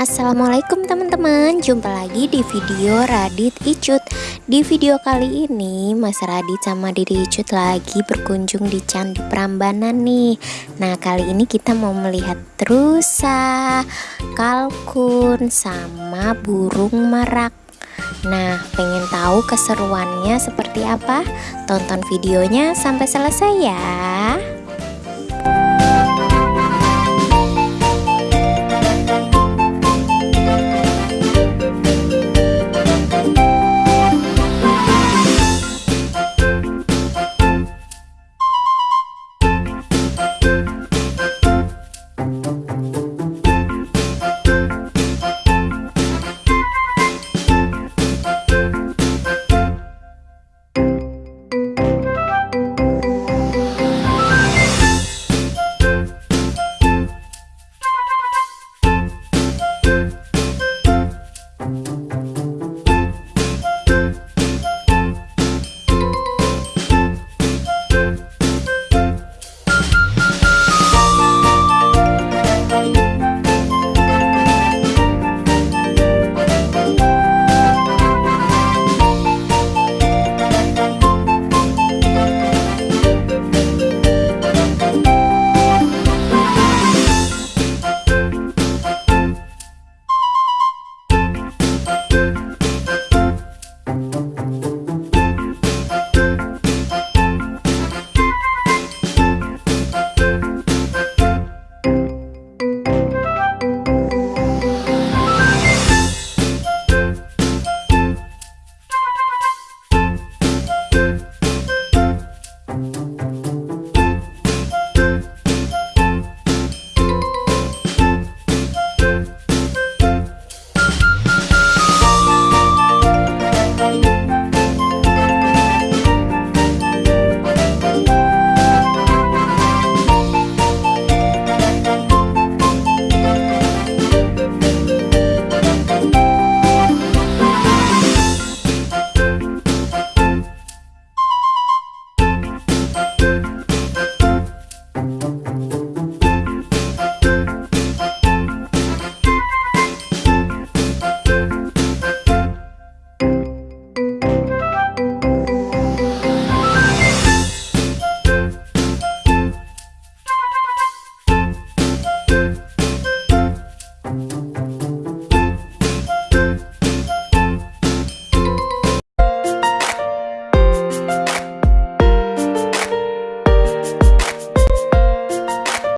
Assalamualaikum teman-teman. Jumpa lagi di video Radit Icut. Di video kali ini Mas Radit sama Didi Icut lagi berkunjung di Candi Prambanan nih. Nah kali ini kita mau melihat rusa Kalkun Sama burung merak. Nah pengen tahu keseruannya seperti apa? Tonton videonya sampai selesai ya.